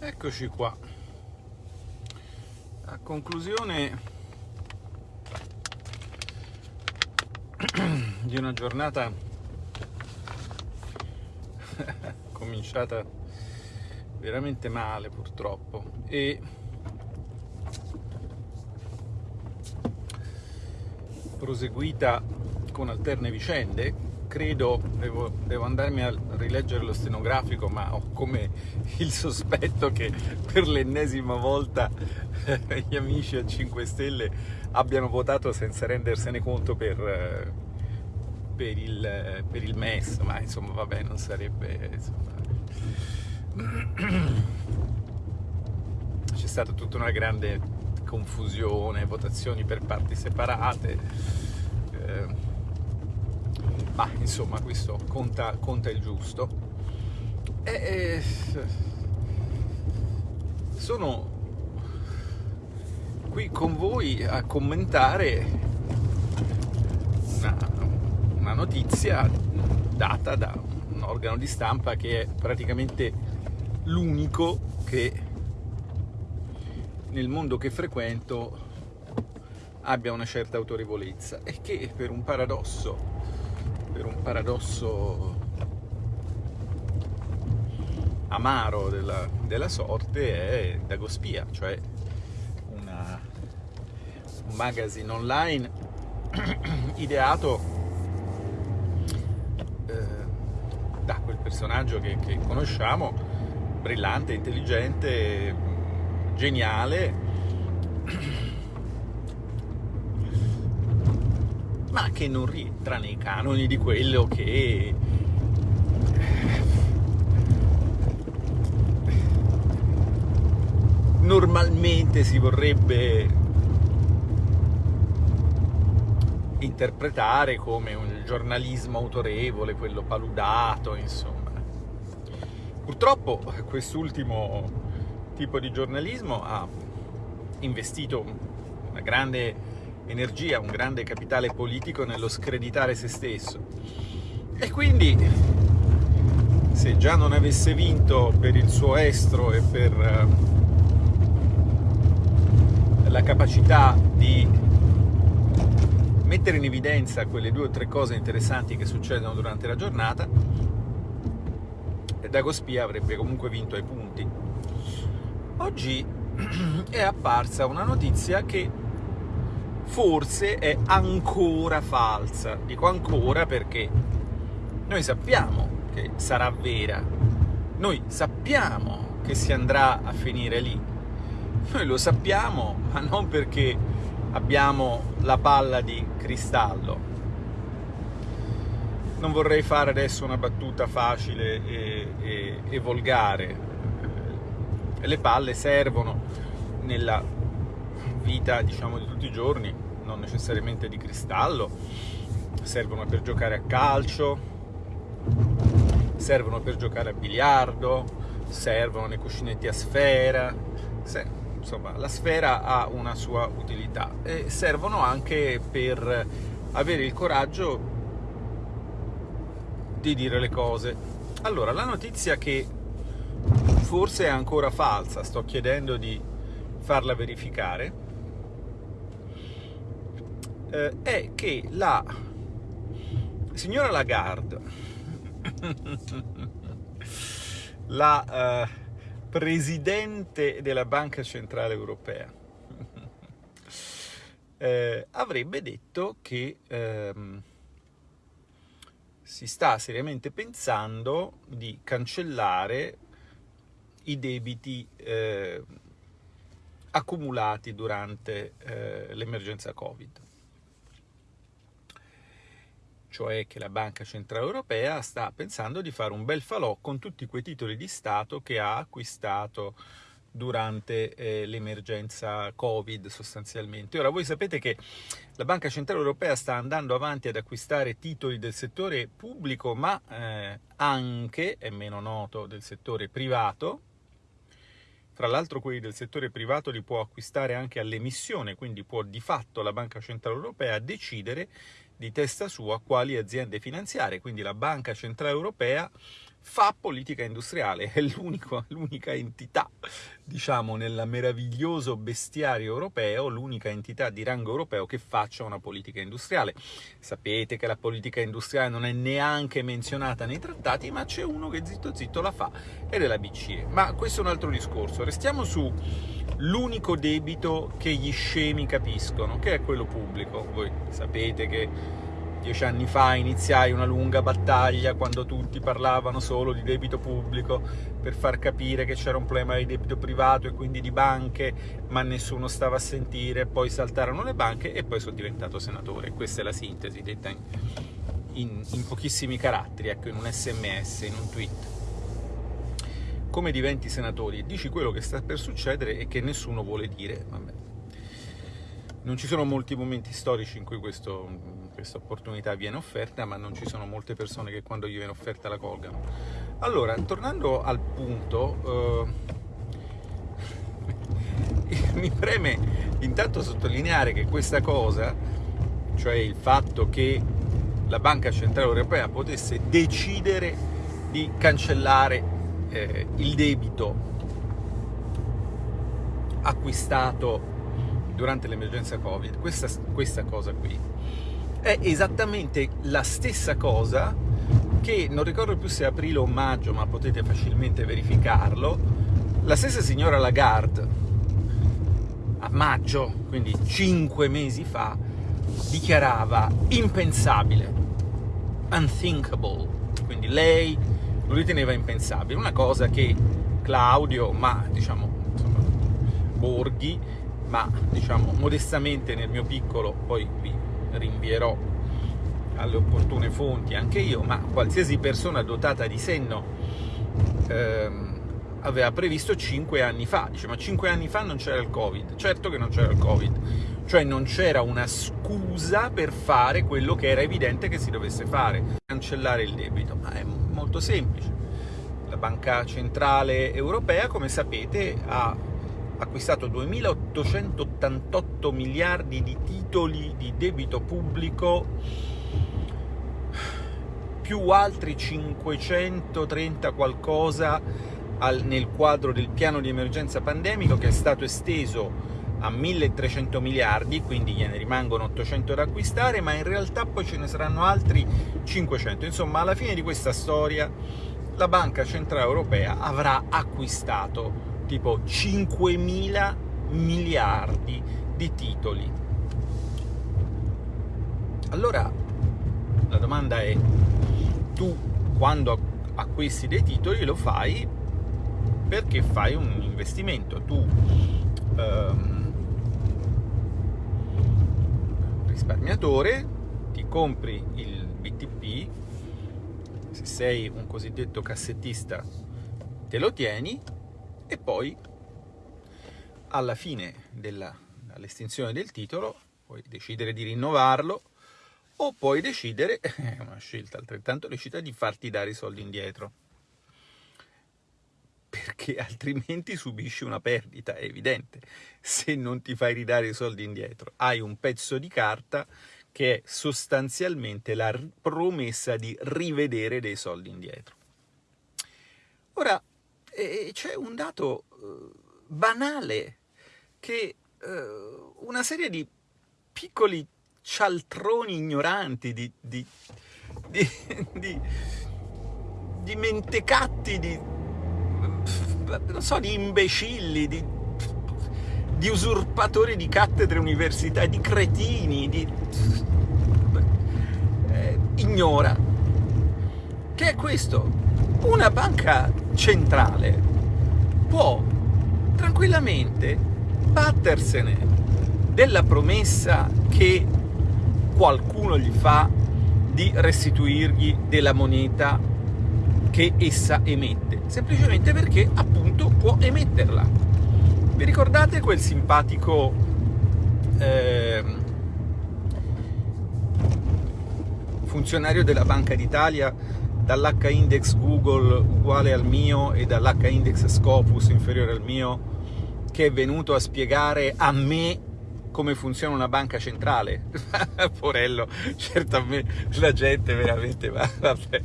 Eccoci qua. A conclusione di una giornata cominciata veramente male purtroppo e proseguita con alterne vicende credo, devo, devo, andarmi a rileggere lo stenografico, ma ho come il sospetto che per l'ennesima volta gli amici a 5 Stelle abbiano votato senza rendersene conto per, per, il, per il, MES, ma insomma vabbè non sarebbe... Insomma... C'è stata tutta una grande confusione, votazioni per parti separate. Eh, ma insomma questo conta, conta il giusto. E, e, sono qui con voi a commentare una, una notizia data da un organo di stampa che è praticamente l'unico che nel mondo che frequento abbia una certa autorevolezza e che per un paradosso paradosso amaro della, della sorte è Dagospia, cioè una, un magazine online ideato eh, da quel personaggio che, che conosciamo, brillante, intelligente, geniale, ma che non rientra nei canoni di quello che normalmente si vorrebbe interpretare come un giornalismo autorevole, quello paludato, insomma. Purtroppo quest'ultimo tipo di giornalismo ha investito una grande energia, un grande capitale politico nello screditare se stesso. E quindi, se già non avesse vinto per il suo estro e per uh, la capacità di mettere in evidenza quelle due o tre cose interessanti che succedono durante la giornata, Dagospia avrebbe comunque vinto ai punti. Oggi è apparsa una notizia che forse è ancora falsa. Dico ancora perché noi sappiamo che sarà vera, noi sappiamo che si andrà a finire lì, noi lo sappiamo, ma non perché abbiamo la palla di cristallo. Non vorrei fare adesso una battuta facile e, e, e volgare. Le palle servono nella vita diciamo di tutti i giorni, non necessariamente di cristallo, servono per giocare a calcio, servono per giocare a biliardo, servono nei cuscinetti a sfera, se, insomma la sfera ha una sua utilità e servono anche per avere il coraggio di dire le cose. Allora, la notizia che forse è ancora falsa, sto chiedendo di farla verificare, eh, è che la signora Lagarde, la eh, presidente della Banca Centrale Europea, eh, avrebbe detto che ehm, si sta seriamente pensando di cancellare i debiti eh, accumulati durante eh, l'emergenza Covid cioè che la Banca Centrale Europea sta pensando di fare un bel falò con tutti quei titoli di Stato che ha acquistato durante eh, l'emergenza Covid sostanzialmente. Ora voi sapete che la Banca Centrale Europea sta andando avanti ad acquistare titoli del settore pubblico ma eh, anche, è meno noto, del settore privato. Tra l'altro quelli del settore privato li può acquistare anche all'emissione, quindi può di fatto la Banca Centrale Europea decidere di testa sua quali aziende finanziarie, quindi la Banca Centrale Europea fa politica industriale, è l'unica entità, diciamo, nel meraviglioso bestiario europeo, l'unica entità di rango europeo che faccia una politica industriale. Sapete che la politica industriale non è neanche menzionata nei trattati, ma c'è uno che zitto zitto la fa, ed è la BCE. Ma questo è un altro discorso. Restiamo su l'unico debito che gli scemi capiscono, che è quello pubblico. Voi sapete che Dieci anni fa iniziai una lunga battaglia quando tutti parlavano solo di debito pubblico per far capire che c'era un problema di debito privato e quindi di banche, ma nessuno stava a sentire, poi saltarono le banche e poi sono diventato senatore. Questa è la sintesi, detta in, in, in pochissimi caratteri, ecco, in un sms, in un tweet. Come diventi senatore? Dici quello che sta per succedere e che nessuno vuole dire. Vabbè. Non ci sono molti momenti storici in cui questo questa opportunità viene offerta, ma non ci sono molte persone che quando gli viene offerta la colgano. Allora, tornando al punto, eh, mi preme intanto sottolineare che questa cosa, cioè il fatto che la Banca Centrale Europea potesse decidere di cancellare eh, il debito acquistato durante l'emergenza Covid, questa, questa cosa qui è esattamente la stessa cosa che, non ricordo più se aprile o maggio, ma potete facilmente verificarlo, la stessa signora Lagarde a maggio, quindi cinque mesi fa, dichiarava impensabile, unthinkable, quindi lei lo riteneva impensabile, una cosa che Claudio, ma diciamo insomma, Borghi, ma diciamo modestamente nel mio piccolo, poi vi rinvierò alle opportune fonti anche io, ma qualsiasi persona dotata di senno ehm, aveva previsto 5 anni fa, dice ma 5 anni fa non c'era il Covid, certo che non c'era il Covid, cioè non c'era una scusa per fare quello che era evidente che si dovesse fare, cancellare il debito, ma è molto semplice. La Banca Centrale Europea, come sapete, ha acquistato 2.888 miliardi di titoli di debito pubblico più altri 530 qualcosa al, nel quadro del piano di emergenza pandemico che è stato esteso a 1300 miliardi, quindi gliene rimangono 800 da acquistare, ma in realtà poi ce ne saranno altri 500. Insomma, alla fine di questa storia la Banca Centrale Europea avrà acquistato tipo 5.000 miliardi di titoli. Allora, la domanda è, tu quando acquisti dei titoli lo fai perché fai un investimento, tu ehm, risparmiatore ti compri il BTP, se sei un cosiddetto cassettista te lo tieni e poi alla fine dell'estinzione del titolo puoi decidere di rinnovarlo o puoi decidere, è una scelta altrettanto lecita, di farti dare i soldi indietro perché altrimenti subisci una perdita, è evidente. Se non ti fai ridare i soldi indietro, hai un pezzo di carta che è sostanzialmente la promessa di rivedere dei soldi indietro. Ora, e c'è un dato uh, banale che uh, una serie di piccoli cialtroni ignoranti, di, di, di, di mentecatti, di, non so, di imbecilli, di, di usurpatori di cattedre universitarie, di cretini, di... Eh, ignora. Che è questo? una banca centrale può tranquillamente battersene della promessa che qualcuno gli fa di restituirgli della moneta che essa emette, semplicemente perché appunto può emetterla. Vi ricordate quel simpatico eh, funzionario della Banca d'Italia dall'H-index Google uguale al mio e dall'H-index Scopus inferiore al mio, che è venuto a spiegare a me come funziona una banca centrale. Porello, certo a me la gente veramente va, vabbè.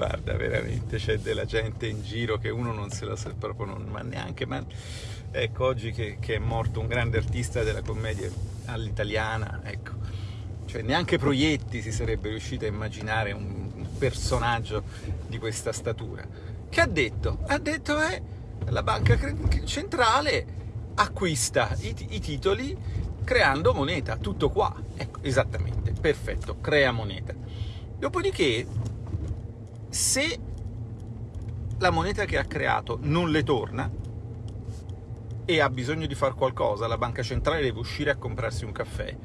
Guarda, veramente c'è della gente in giro che uno non se la sa proprio, non, ma neanche... Ma... Ecco, oggi che, che, è morto un grande artista della commedia all'italiana, ecco, cioè neanche Proietti si sarebbe riuscito a immaginare un, personaggio di questa statura. Che ha detto? Ha detto, eh, la banca centrale acquista i, i titoli creando moneta, tutto qua. Ecco, esattamente, perfetto, crea moneta. Dopodiché, se la moneta che ha creato non le torna e ha bisogno di fare qualcosa, la banca centrale deve uscire a comprarsi un caffè,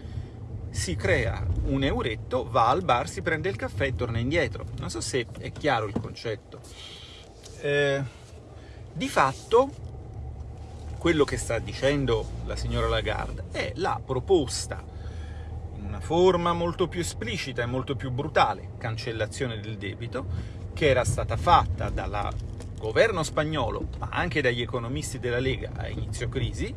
si crea un euretto, va al bar, si prende il caffè e torna indietro. Non so se è chiaro il concetto. Eh, di fatto, quello che sta dicendo la signora Lagarde è la proposta, una forma molto più esplicita e molto più brutale, cancellazione del debito, che era stata fatta dal governo spagnolo, ma anche dagli economisti della Lega a inizio crisi,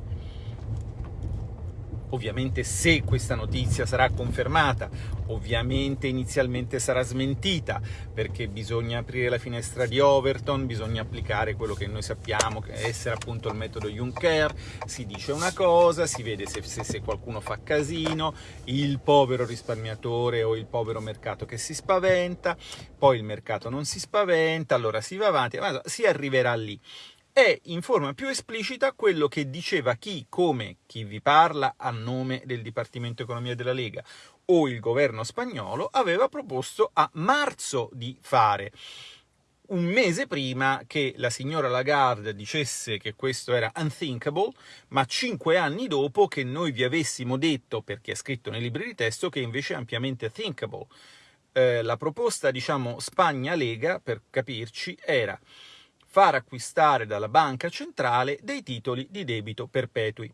Ovviamente se questa notizia sarà confermata, ovviamente inizialmente sarà smentita, perché bisogna aprire la finestra di Overton, bisogna applicare quello che noi sappiamo essere appunto il metodo Juncker, si dice una cosa, si vede se, se, se qualcuno fa casino, il povero risparmiatore o il povero mercato che si spaventa, poi il mercato non si spaventa, allora si va avanti, si arriverà lì è in forma più esplicita quello che diceva chi, come chi vi parla a nome del Dipartimento Economia della Lega o il governo spagnolo, aveva proposto a marzo di fare un mese prima che la signora Lagarde dicesse che questo era unthinkable, ma cinque anni dopo che noi vi avessimo detto, perché è scritto nei libri di testo, che invece è ampiamente thinkable. Eh, la proposta, diciamo, Spagna-Lega, per capirci, era far acquistare dalla banca centrale dei titoli di debito perpetui,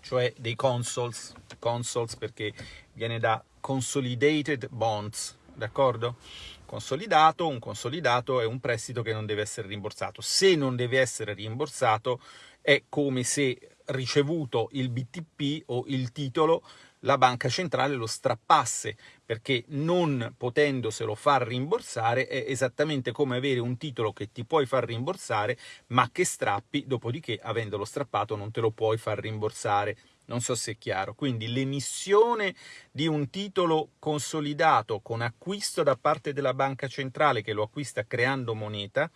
cioè dei consols, consols perché viene da consolidated bonds, d'accordo? Consolidato, un consolidato è un prestito che non deve essere rimborsato. Se non deve essere rimborsato è come se ricevuto il BTP o il titolo la banca centrale lo strappasse, perché non potendoselo far rimborsare è esattamente come avere un titolo che ti puoi far rimborsare, ma che strappi, dopodiché avendolo strappato non te lo puoi far rimborsare. Non so se è chiaro. Quindi l'emissione di un titolo consolidato con acquisto da parte della banca centrale che lo acquista creando moneta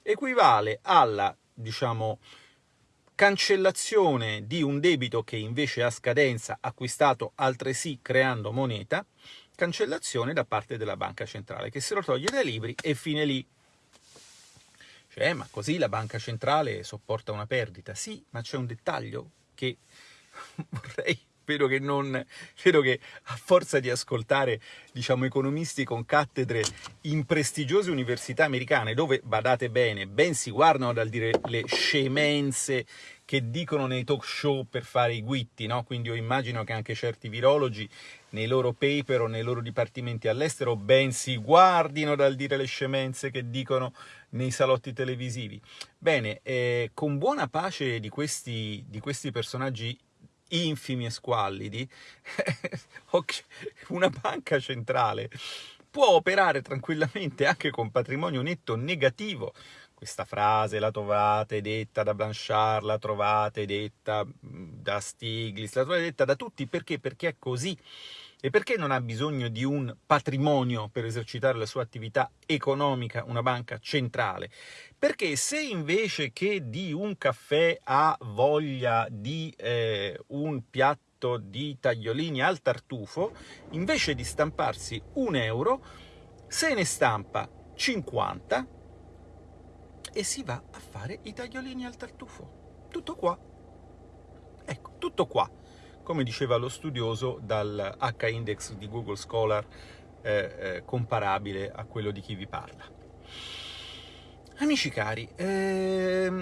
equivale alla, diciamo, cancellazione di un debito che invece ha scadenza acquistato altresì creando moneta, cancellazione da parte della banca centrale che se lo toglie dai libri e fine lì. Cioè, ma così la banca centrale sopporta una perdita? Sì, ma c'è un dettaglio che vorrei spero che non, spero che a forza di ascoltare, diciamo, economisti con cattedre in prestigiose università americane, dove, badate bene, ben si guardano dal dire le scemenze che dicono nei talk show per fare i guitti, no? Quindi io immagino che anche certi virologi nei loro paper o nei loro dipartimenti all'estero ben si guardino dal dire le scemenze che dicono nei salotti televisivi. Bene, eh, con buona pace di questi, di questi personaggi infimi e squallidi, una banca centrale può operare tranquillamente anche con patrimonio netto negativo. Questa frase la trovate detta da Blanchard, la trovate detta da Stiglitz, la trovate detta da tutti, perché? Perché è così. E perché non ha bisogno di un patrimonio per esercitare la sua attività economica, una banca centrale? Perché se invece che di un caffè ha voglia di eh, un piatto di tagliolini al tartufo, invece di stamparsi un euro, se ne stampa 50 e si va a fare i tagliolini al tartufo. Tutto qua. Ecco, tutto qua come diceva lo studioso, dal H-index di Google Scholar eh, eh, comparabile a quello di chi vi parla. Amici cari, ehm,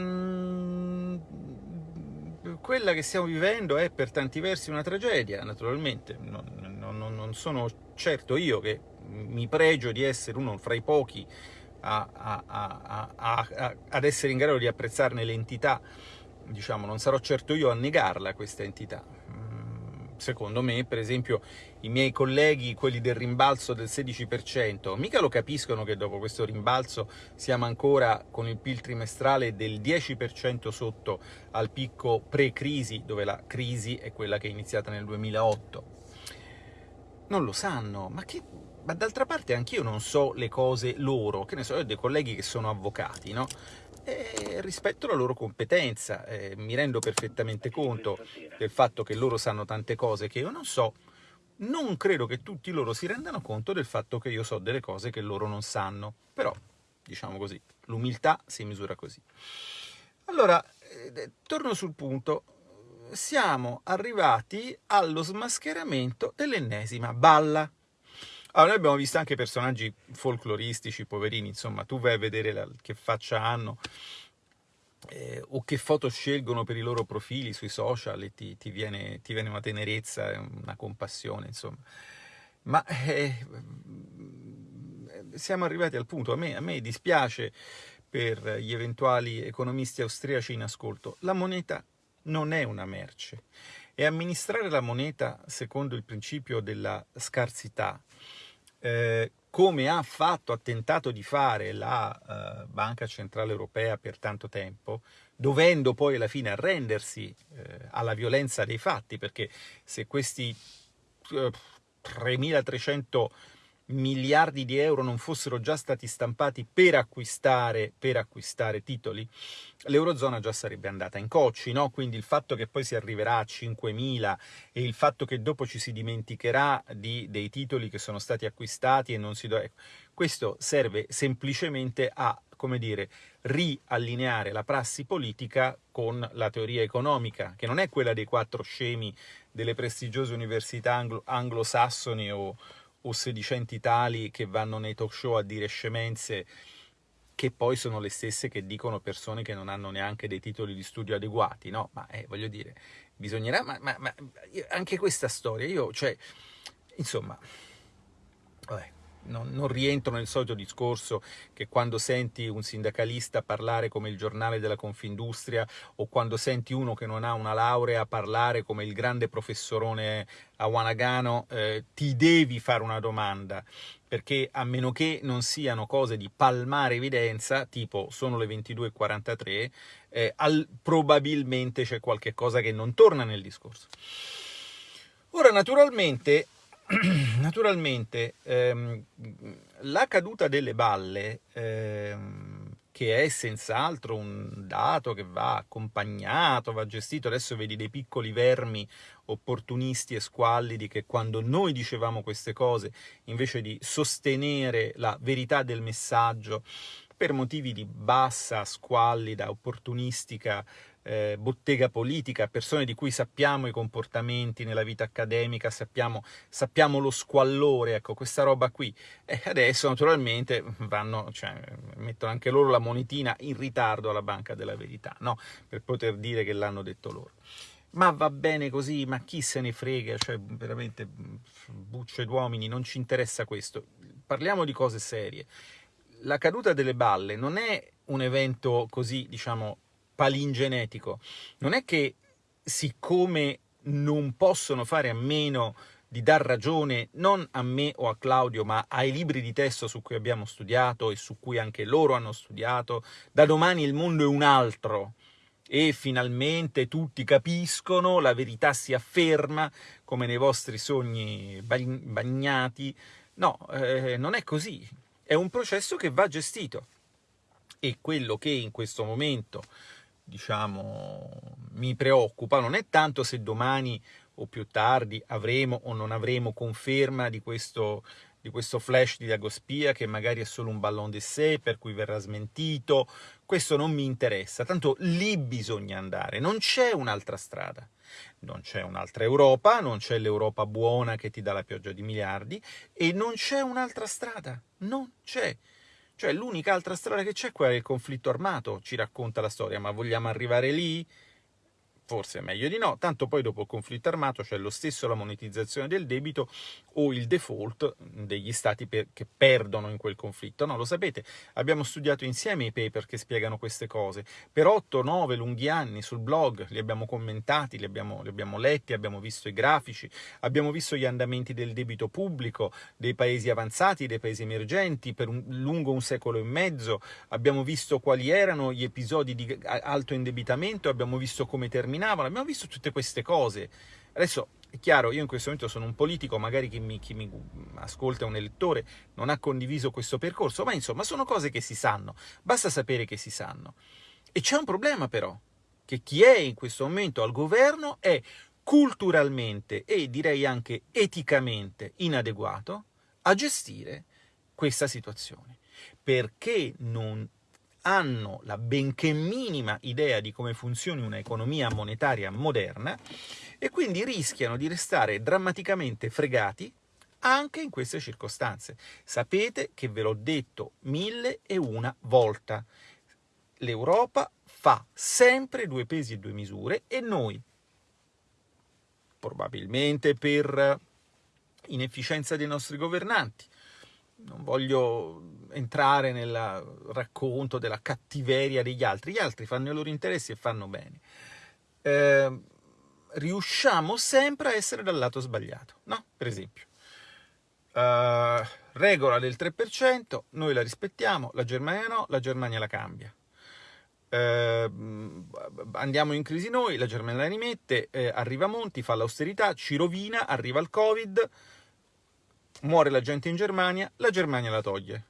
quella che stiamo vivendo è per tanti versi una tragedia, naturalmente, non, non, non sono certo io che mi pregio di essere uno fra i pochi a, a, a, ad essere in grado di apprezzarne l'entità, diciamo, non sarò certo io a negarla questa entità, secondo me, per esempio, i miei colleghi, quelli del rimbalzo del 16%, mica lo capiscono che dopo questo rimbalzo siamo ancora con il PIL trimestrale del 10% sotto al picco pre-crisi, dove la crisi è quella che è iniziata nel 2008. Non lo sanno, ma che ma d'altra parte anch'io non so le cose loro, che ne so, io ho dei colleghi che sono avvocati, no? E rispetto alla loro competenza, eh, mi rendo perfettamente conto del fatto che loro sanno tante cose che io non so, non credo che tutti loro si rendano conto del fatto che io so delle cose che loro non sanno, però, diciamo così, l'umiltà si misura così. Allora, eh, torno sul punto, siamo arrivati allo smascheramento dell'ennesima balla. Allora, noi abbiamo visto anche personaggi folcloristici, poverini, insomma, tu vai a vedere la, che faccia hanno eh, o che foto scelgono per i loro profili sui social e ti, ti, viene, ti viene, una tenerezza, una compassione, insomma. Ma eh, siamo arrivati al punto, a me, a me dispiace per gli eventuali economisti austriaci in ascolto, la moneta non è una merce. E amministrare la moneta secondo il principio della scarsità eh, come ha fatto, ha tentato di fare la uh, Banca Centrale Europea per tanto tempo, dovendo poi alla fine arrendersi eh, alla violenza dei fatti, perché se questi uh, 3.300 miliardi di euro non fossero già stati stampati per acquistare, per acquistare titoli, l'Eurozona già sarebbe andata in cocci, no? quindi il fatto che poi si arriverà a 5.000 e il fatto che dopo ci si dimenticherà di, dei titoli che sono stati acquistati e non si do... Ecco, questo serve semplicemente a, come dire, riallineare la prassi politica con la teoria economica, che non è quella dei quattro scemi delle prestigiose università anglo- anglosassoni o o sedicenti tali che vanno nei talk show a dire scemenze che poi sono le stesse che dicono persone che non hanno neanche dei titoli di studio adeguati, no? Ma eh, voglio dire, bisognerà... Ma, ma, ma, anche questa storia, io, cioè, insomma... Vabbè, non, non, rientro nel solito discorso che quando senti un sindacalista parlare come il giornale della Confindustria o quando senti uno che non ha una laurea parlare come il grande professorone a Wanagano, eh, ti devi fare una domanda, perché a meno che non siano cose di palmare evidenza, tipo sono le 22.43, eh, al, probabilmente c'è qualche cosa che non torna nel discorso. Ora, naturalmente, naturalmente ehm, la caduta delle balle, ehm, che è senz'altro un dato che va accompagnato, va gestito, adesso vedi dei piccoli vermi opportunisti e squallidi che quando noi dicevamo queste cose, invece di sostenere la verità del messaggio, per motivi di bassa, squallida, opportunistica eh, bottega politica, persone di cui sappiamo i comportamenti nella vita accademica, sappiamo, sappiamo lo squallore, ecco, questa roba qui. E adesso naturalmente vanno, cioè, mettono anche loro la monetina in ritardo alla Banca della Verità, no? Per poter dire che l'hanno detto loro. Ma va bene così, ma chi se ne frega, cioè veramente bucce d'uomini, non ci interessa questo. Parliamo di cose serie. La caduta delle balle non è un evento così, diciamo, palingenetico. Non è che siccome non possono fare a meno di dar ragione non a me o a Claudio, ma ai libri di testo su cui abbiamo studiato e su cui anche loro hanno studiato, da domani il mondo è un altro e finalmente tutti capiscono, la verità si afferma, come nei vostri sogni bagnati. No, eh, non è così. È un processo che va gestito. E quello che in questo momento diciamo, mi preoccupa. Non è tanto se domani o più tardi avremo o non avremo conferma di questo, di questo flash di Dagospia che magari è solo un ballon d'essai per cui verrà smentito, questo non mi interessa, tanto lì bisogna andare, non c'è un'altra strada. Non c'è un'altra Europa, non c'è l'Europa buona che ti dà la pioggia di miliardi e non c'è un'altra strada, non c'è. Cioè l'unica altra strada che c'è è quella del conflitto armato, ci racconta la storia, ma vogliamo arrivare lì? Forse è meglio di no, tanto poi dopo il conflitto armato c'è lo stesso la monetizzazione del debito o il default degli stati per, che perdono in quel conflitto. No, lo sapete, abbiamo studiato insieme i paper che spiegano queste cose. Per 8-9 lunghi anni sul blog li abbiamo commentati, li abbiamo, li abbiamo letti, abbiamo visto i grafici, abbiamo visto gli andamenti del debito pubblico dei paesi avanzati, dei paesi emergenti per un, lungo un secolo e mezzo, abbiamo visto quali erano gli episodi di alto indebitamento, abbiamo visto come terminavano, abbiamo visto tutte queste cose. Adesso è chiaro, io in questo momento sono un politico, magari chi mi, chi mi ascolta un elettore non ha condiviso questo percorso, ma insomma sono cose che si sanno, basta sapere che si sanno. E c'è un problema però, che chi è in questo momento al governo è culturalmente e direi anche eticamente inadeguato a gestire questa situazione, perché non hanno la benché minima idea di come funzioni un'economia monetaria moderna e quindi rischiano di restare drammaticamente fregati anche in queste circostanze. Sapete che ve l'ho detto mille e una volta, l'Europa fa sempre due pesi e due misure e noi, probabilmente per inefficienza dei nostri governanti, non voglio entrare nel racconto della cattiveria degli altri, gli altri fanno i loro interessi e fanno bene. Eh, riusciamo sempre a essere dal lato sbagliato, no? Per esempio, uh, regola del 3%, noi la rispettiamo, la Germania no, la Germania la cambia. Uh, andiamo in crisi noi, la Germania la rimette, eh, arriva Monti, fa l'austerità, ci rovina, arriva il Covid, muore la gente in Germania, la Germania la toglie.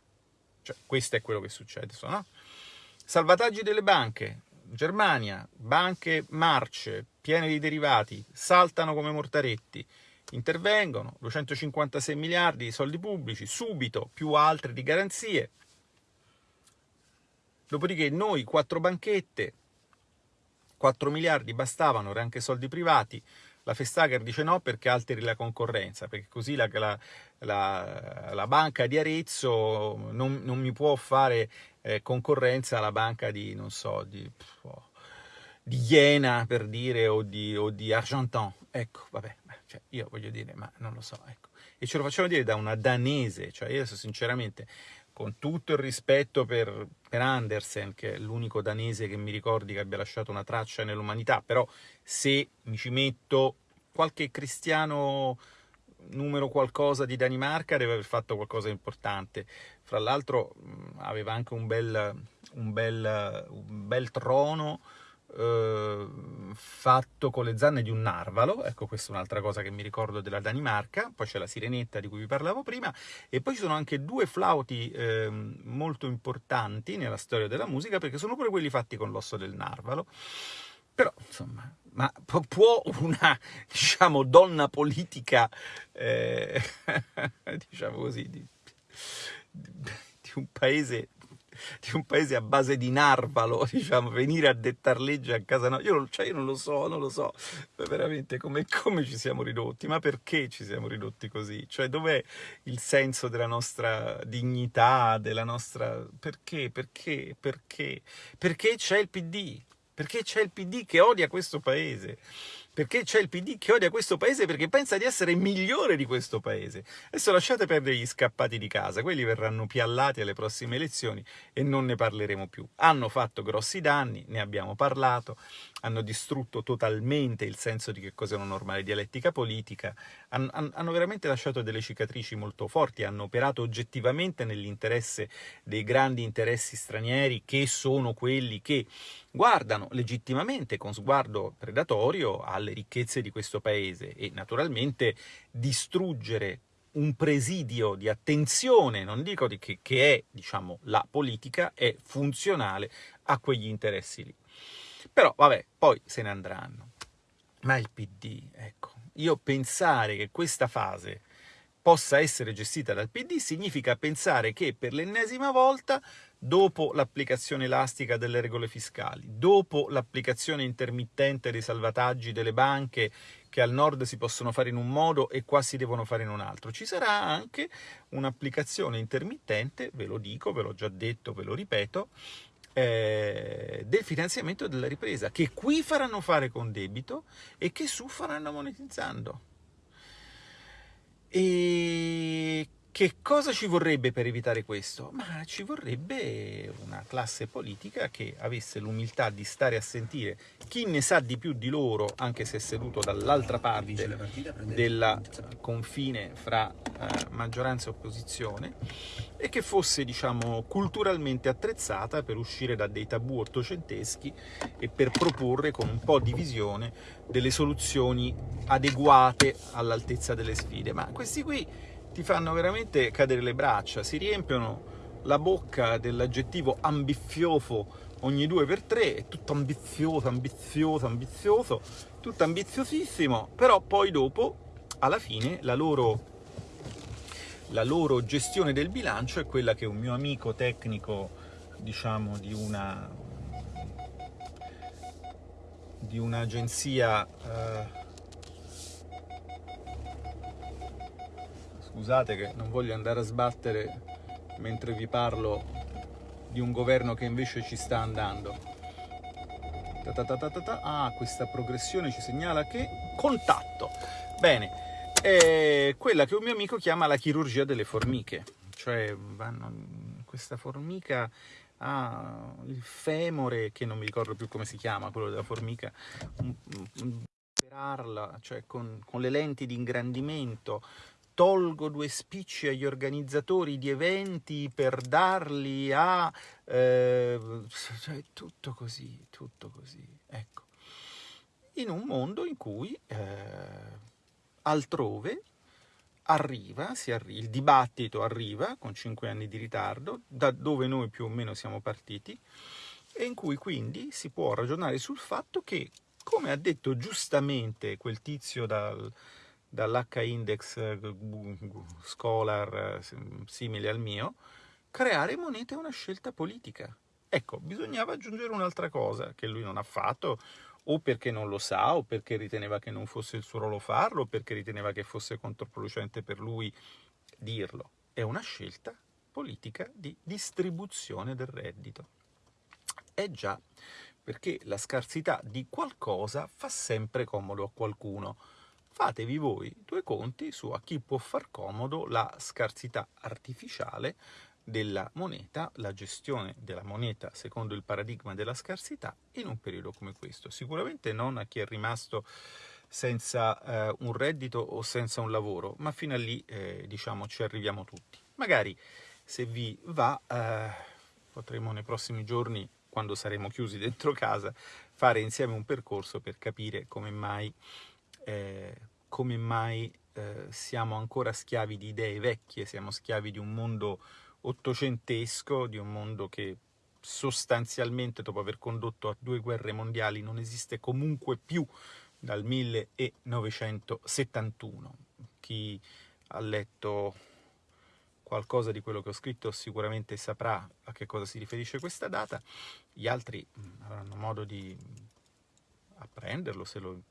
Cioè, questo è quello che succede, no? Salvataggi delle banche, Germania, banche marce, piene di derivati, saltano come mortaretti, intervengono, 256 miliardi di soldi pubblici, subito, più altre di garanzie. Dopodiché noi, quattro banchette, 4 miliardi bastavano, erano anche soldi privati, la Festager dice no perché alteri la concorrenza, perché così la, la, la, la banca di Arezzo non, non mi può fare eh, concorrenza alla banca di, non so, di, oh, di Iena per dire, o di, o di Argentan. Ecco, vabbè, cioè, io voglio dire, ma non lo so, ecco. E ce lo facciamo dire da una danese, cioè io sinceramente con tutto il rispetto per, per Andersen, che è l'unico danese che mi ricordi che abbia lasciato una traccia nell'umanità, però se mi ci metto qualche cristiano numero qualcosa di Danimarca deve aver fatto qualcosa di importante. Fra l'altro aveva anche un bel, un bel, un bel trono eh, fatto con le zanne di un narvalo, ecco questa è un'altra cosa che mi ricordo della Danimarca, poi c'è la sirenetta di cui vi parlavo prima, e poi ci sono anche due flauti eh, molto importanti nella storia della musica, perché sono pure quelli fatti con l'osso del narvalo, però insomma, ma può una, diciamo, donna politica, eh, diciamo così, di, di un paese di un paese a base di narvalo, diciamo, venire a dettar legge a casa no. Io, cioè, io non lo so, non lo so veramente come, come, ci siamo ridotti, ma perché ci siamo ridotti così? Cioè, dov'è il senso della nostra dignità, della nostra... Perché, perché, perché? Perché c'è il PD? Perché c'è il PD che odia questo paese? Perché c'è il PD che odia questo paese perché pensa di essere migliore di questo paese. Adesso lasciate perdere gli scappati di casa, quelli verranno piallati alle prossime elezioni e non ne parleremo più. Hanno fatto grossi danni, ne abbiamo parlato, hanno distrutto totalmente il senso di che cos'è una normale dialettica politica, hanno, hanno veramente lasciato delle cicatrici molto forti, hanno operato oggettivamente nell'interesse dei grandi interessi stranieri che sono quelli che guardano legittimamente con sguardo predatorio alle ricchezze di questo paese e naturalmente distruggere un presidio di attenzione, non dico di che, che è diciamo, la politica, è funzionale a quegli interessi lì. Però vabbè, poi se ne andranno. Ma il PD, ecco, io pensare che questa fase possa essere gestita dal PD significa pensare che per l'ennesima volta dopo l'applicazione elastica delle regole fiscali, dopo l'applicazione intermittente dei salvataggi delle banche che al nord si possono fare in un modo e qua si devono fare in un altro. Ci sarà anche un'applicazione intermittente, ve lo dico, ve l'ho già detto, ve lo ripeto, eh, del finanziamento della ripresa, che qui faranno fare con debito e che su faranno monetizzando. E che cosa ci vorrebbe per evitare questo? Ma ci vorrebbe una classe politica che avesse l'umiltà di stare a sentire chi ne sa di più di loro, anche se seduto dall'altra parte del confine fra eh, maggioranza e opposizione, e che fosse, diciamo, culturalmente attrezzata per uscire da dei tabù ottocenteschi e per proporre con un po' di visione delle soluzioni adeguate all'altezza delle sfide. Ma questi qui ti fanno veramente cadere le braccia, si riempiono la bocca dell'aggettivo ambizioso ogni due per tre, è tutto ambizioso, ambizioso, ambizioso, tutto ambiziosissimo, però poi dopo, alla fine, la loro, la loro gestione del bilancio è quella che un mio amico tecnico, diciamo, di una di un'agenzia eh, Scusate che non voglio andare a sbattere mentre vi parlo di un governo che invece ci sta andando. Ta ta ta ah, questa progressione ci segnala che contatto. Bene, è quella che un mio amico chiama la chirurgia delle formiche. Cioè, vanno, questa formica ha il femore, che non mi ricordo più come si chiama, quello della formica, operarla, cioè con, con le lenti di ingrandimento, tolgo due spicci agli organizzatori di eventi per darli a... Eh, cioè, tutto così, tutto così, ecco. In un mondo in cui eh, altrove arriva, arri il dibattito arriva con cinque anni di ritardo, da dove noi più o meno siamo partiti, e in cui quindi si può ragionare sul fatto che, come ha detto giustamente quel tizio dal, dall'H-index eh, Scholar eh, simile al mio, creare moneta è una scelta politica. Ecco, bisognava aggiungere un'altra cosa che lui non ha fatto, o perché non lo sa, o perché riteneva che non fosse il suo ruolo farlo, o perché riteneva che fosse controproducente per lui dirlo. È una scelta politica di distribuzione del reddito. È già, perché la scarsità di qualcosa fa sempre comodo a qualcuno fatevi voi due conti su a chi può far comodo la scarsità artificiale della moneta, la gestione della moneta secondo il paradigma della scarsità in un periodo come questo. Sicuramente non a chi è rimasto senza eh, un reddito o senza un lavoro, ma fino a lì eh, diciamo ci arriviamo tutti. Magari se vi va eh, potremo nei prossimi giorni, quando saremo chiusi dentro casa, fare insieme un percorso per capire come mai eh, come mai eh, siamo ancora schiavi di idee vecchie, siamo schiavi di un mondo ottocentesco, di un mondo che sostanzialmente dopo aver condotto a due guerre mondiali non esiste comunque più dal 1971. Chi ha letto qualcosa di quello che ho scritto sicuramente saprà a che cosa si riferisce questa data, gli altri mm, avranno modo di apprenderlo se lo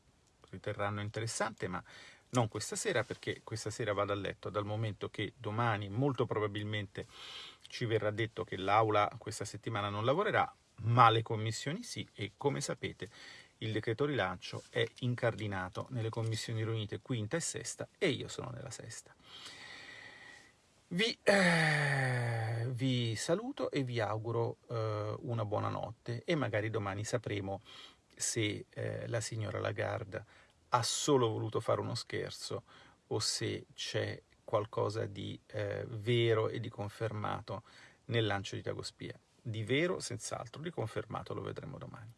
riterranno interessante, ma non questa sera perché questa sera vado a letto dal momento che domani molto probabilmente ci verrà detto che l'aula questa settimana non lavorerà, ma le commissioni sì e come sapete il decreto rilancio è incardinato nelle commissioni riunite quinta e sesta e io sono nella sesta. Vi, eh, vi saluto e vi auguro eh, una buona notte e magari domani sapremo se eh, la signora Lagarde ha solo voluto fare uno scherzo o se c'è qualcosa di eh, vero e di confermato nel lancio di Dagospia. Di vero, senz'altro, di confermato lo vedremo domani.